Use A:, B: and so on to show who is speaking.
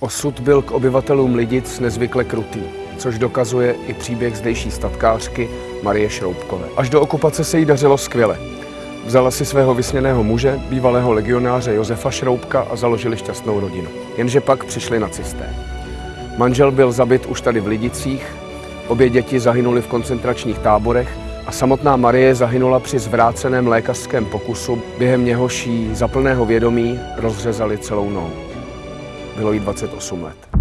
A: Osud byl k obyvatelům Lidic nezvykle krutý, což dokazuje i příběh zdejší statkářky Marie Šroubkové. Až do okupace se jí dařilo skvěle. Vzala si svého vysněného muže, bývalého legionáře Josefa Šroubka a založili šťastnou rodinu. Jenže pak přišli nacisté. Manžel byl zabit už tady v Lidicích, obě děti zahynuly v koncentračních táborech a samotná Marie zahynula při zvráceném lékařském pokusu, během něhož jí za plného vědomí rozřezali celou nohu. Bylo jí 28 let.